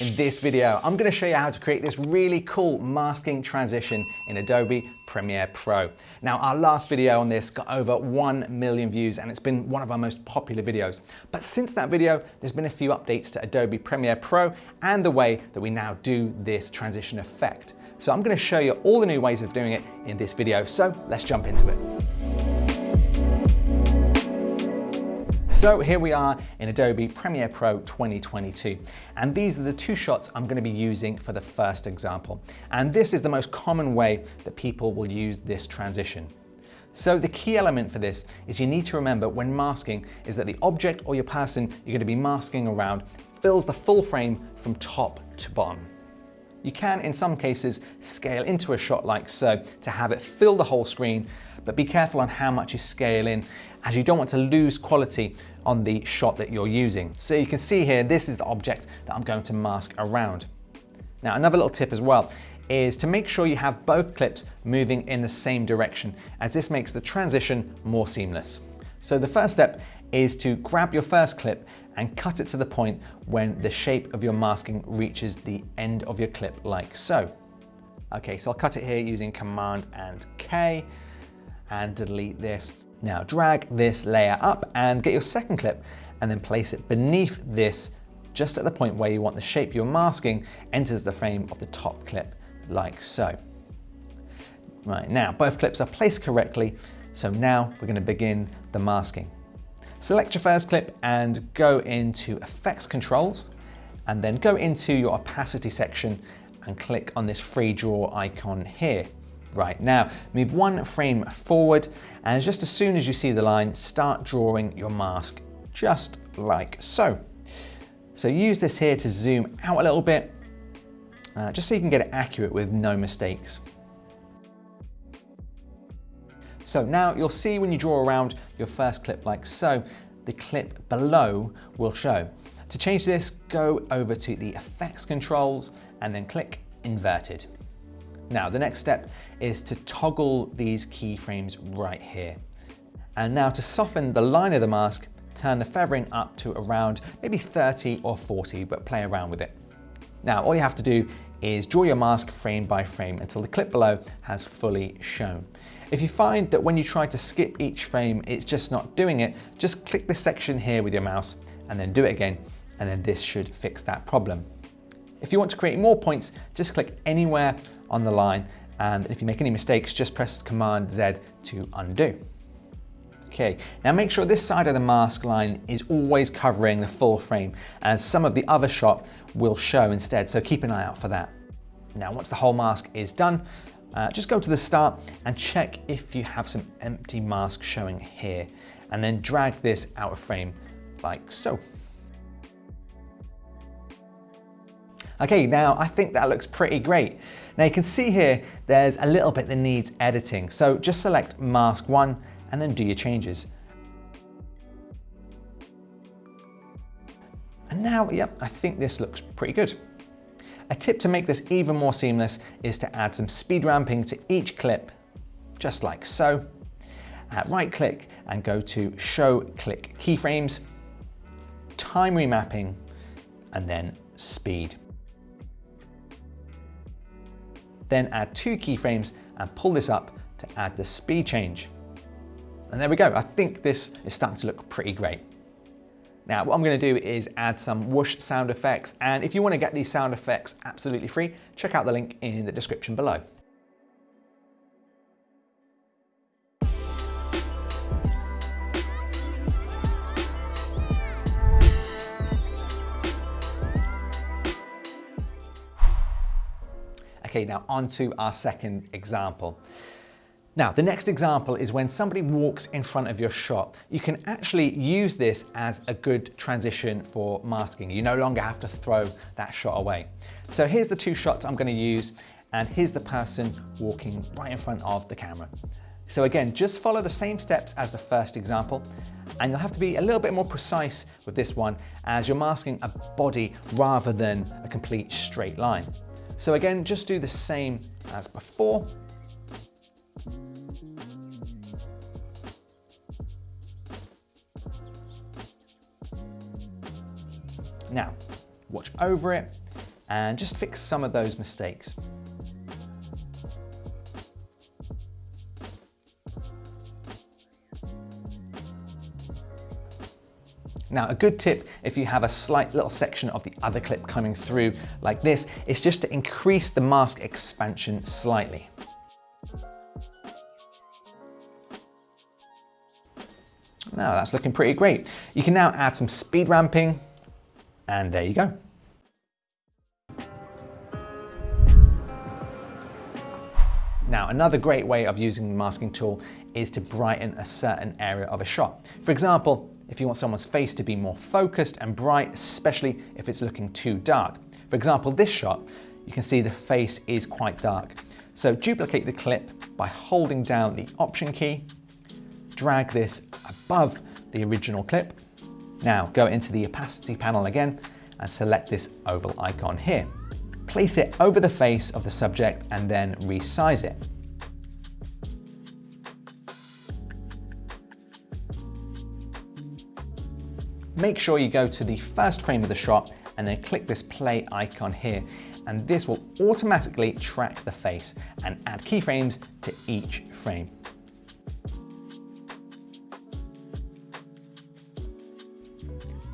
In this video, I'm gonna show you how to create this really cool masking transition in Adobe Premiere Pro. Now, our last video on this got over 1 million views and it's been one of our most popular videos. But since that video, there's been a few updates to Adobe Premiere Pro and the way that we now do this transition effect. So I'm gonna show you all the new ways of doing it in this video. So let's jump into it. So here we are in Adobe Premiere Pro 2022. And these are the two shots I'm gonna be using for the first example. And this is the most common way that people will use this transition. So the key element for this is you need to remember when masking is that the object or your person you're gonna be masking around fills the full frame from top to bottom. You can, in some cases, scale into a shot like so to have it fill the whole screen, but be careful on how much you scale in as you don't want to lose quality on the shot that you're using. So you can see here, this is the object that I'm going to mask around. Now, another little tip as well is to make sure you have both clips moving in the same direction as this makes the transition more seamless. So the first step is to grab your first clip and cut it to the point when the shape of your masking reaches the end of your clip like so. Okay, so I'll cut it here using Command and K and delete this. Now drag this layer up and get your second clip and then place it beneath this just at the point where you want the shape you're masking enters the frame of the top clip like so. Right, now both clips are placed correctly, so now we're gonna begin the masking. Select your first clip and go into Effects Controls, and then go into your opacity section and click on this free draw icon here. Right now, move one frame forward, and just as soon as you see the line, start drawing your mask, just like so. So use this here to zoom out a little bit, uh, just so you can get it accurate with no mistakes. So now you'll see when you draw around your first clip like so, the clip below will show. To change this, go over to the effects controls and then click inverted. Now the next step is to toggle these keyframes right here. And now to soften the line of the mask, turn the feathering up to around maybe 30 or 40, but play around with it. Now all you have to do is draw your mask frame by frame until the clip below has fully shown. If you find that when you try to skip each frame, it's just not doing it, just click this section here with your mouse and then do it again, and then this should fix that problem. If you want to create more points, just click anywhere on the line, and if you make any mistakes, just press Command Z to undo. Okay, now make sure this side of the mask line is always covering the full frame, as some of the other shot will show instead, so keep an eye out for that. Now, once the whole mask is done, uh, just go to the start and check if you have some empty mask showing here, and then drag this out of frame like so. Okay, now I think that looks pretty great. Now you can see here, there's a little bit that needs editing. So just select mask one and then do your changes. And now, yep, I think this looks pretty good. A tip to make this even more seamless is to add some speed ramping to each clip, just like so. Right click and go to show clip keyframes, time remapping, and then speed. Then add two keyframes and pull this up to add the speed change. And there we go. I think this is starting to look pretty great. Now, what I'm gonna do is add some whoosh sound effects. And if you wanna get these sound effects absolutely free, check out the link in the description below. Okay, now on to our second example. Now, the next example is when somebody walks in front of your shot. You can actually use this as a good transition for masking. You no longer have to throw that shot away. So here's the two shots I'm gonna use, and here's the person walking right in front of the camera. So again, just follow the same steps as the first example, and you'll have to be a little bit more precise with this one as you're masking a body rather than a complete straight line. So again, just do the same as before. Now, watch over it and just fix some of those mistakes. Now, a good tip if you have a slight little section of the other clip coming through like this is just to increase the mask expansion slightly. Now that's looking pretty great. You can now add some speed ramping and there you go. Now, another great way of using the masking tool is to brighten a certain area of a shot. For example, if you want someone's face to be more focused and bright, especially if it's looking too dark. For example, this shot, you can see the face is quite dark. So duplicate the clip by holding down the Option key, drag this above the original clip. Now go into the opacity panel again and select this oval icon here. Place it over the face of the subject and then resize it. Make sure you go to the first frame of the shot and then click this play icon here and this will automatically track the face and add keyframes to each frame.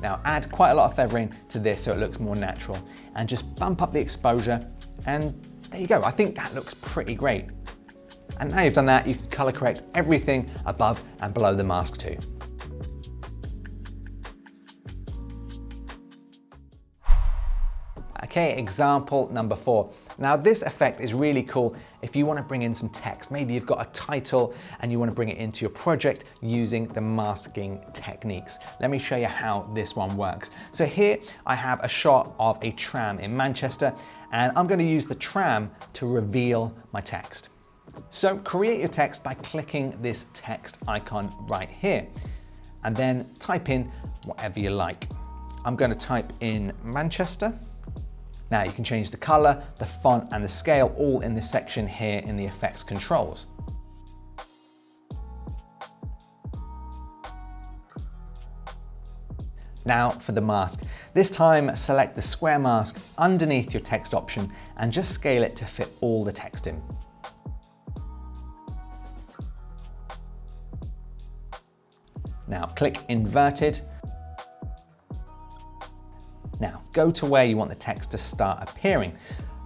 Now add quite a lot of feathering to this so it looks more natural and just bump up the exposure and there you go. I think that looks pretty great. And now you've done that, you can color correct everything above and below the mask too. Okay, example number four. Now this effect is really cool if you want to bring in some text. Maybe you've got a title and you want to bring it into your project using the masking techniques. Let me show you how this one works. So here I have a shot of a tram in Manchester and I'm going to use the tram to reveal my text. So create your text by clicking this text icon right here and then type in whatever you like. I'm going to type in Manchester now you can change the color, the font and the scale all in this section here in the effects controls. Now for the mask. This time select the square mask underneath your text option and just scale it to fit all the text in. Now click inverted go to where you want the text to start appearing.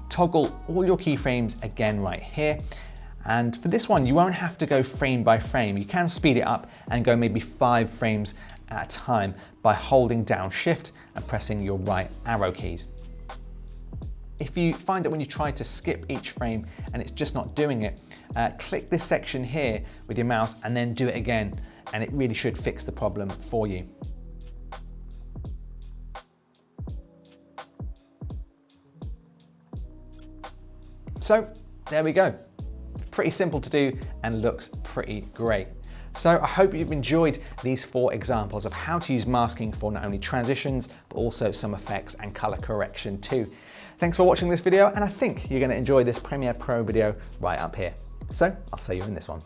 Toggle all your keyframes again right here. And for this one, you won't have to go frame by frame. You can speed it up and go maybe five frames at a time by holding down shift and pressing your right arrow keys. If you find that when you try to skip each frame and it's just not doing it, uh, click this section here with your mouse and then do it again. And it really should fix the problem for you. So there we go. Pretty simple to do and looks pretty great. So I hope you've enjoyed these four examples of how to use masking for not only transitions, but also some effects and color correction too. Thanks for watching this video and I think you're gonna enjoy this Premiere Pro video right up here. So I'll see you in this one.